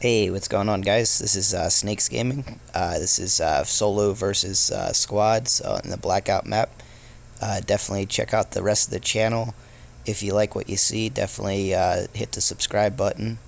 Hey, what's going on, guys? This is uh, Snakes Gaming. Uh, this is uh, solo versus uh, squads in the Blackout map. Uh, definitely check out the rest of the channel. If you like what you see, definitely uh, hit the subscribe button.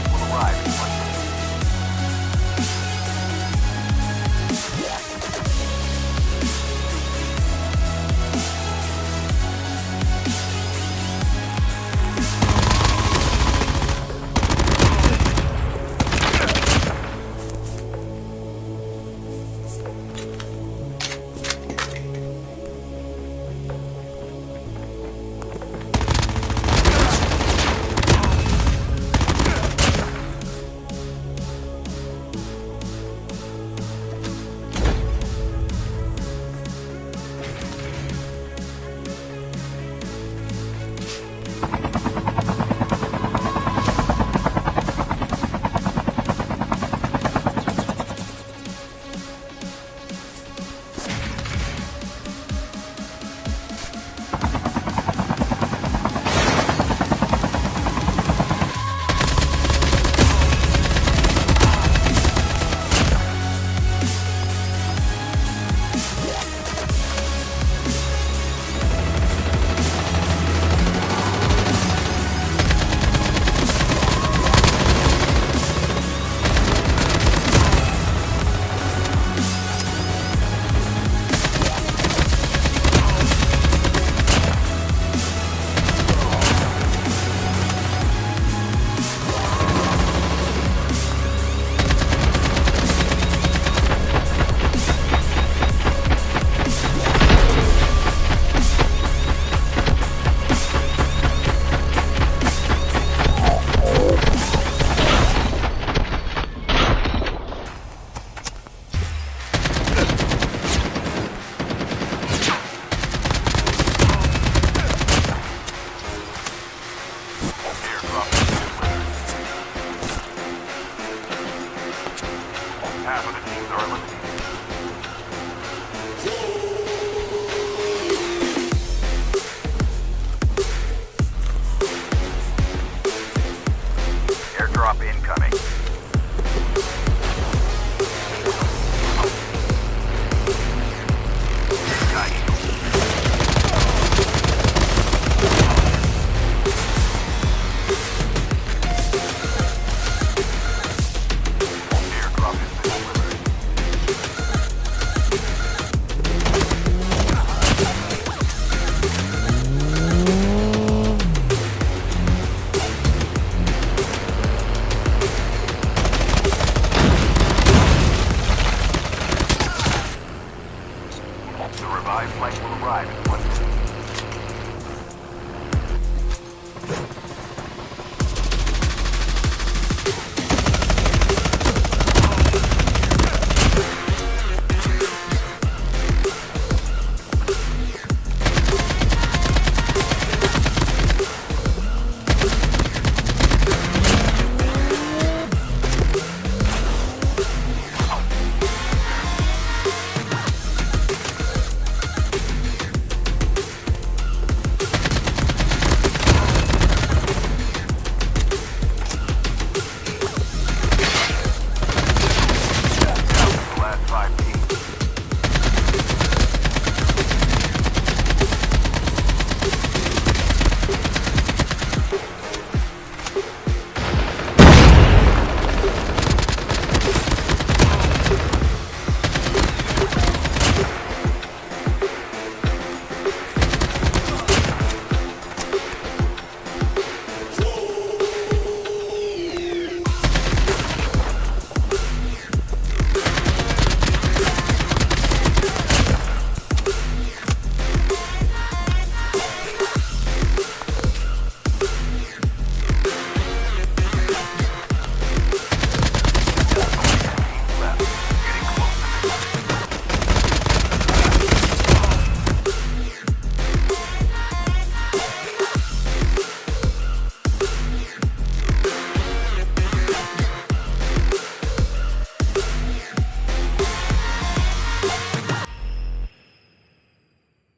Flight will arrive half of the teams are eliminated. Airdrop incoming.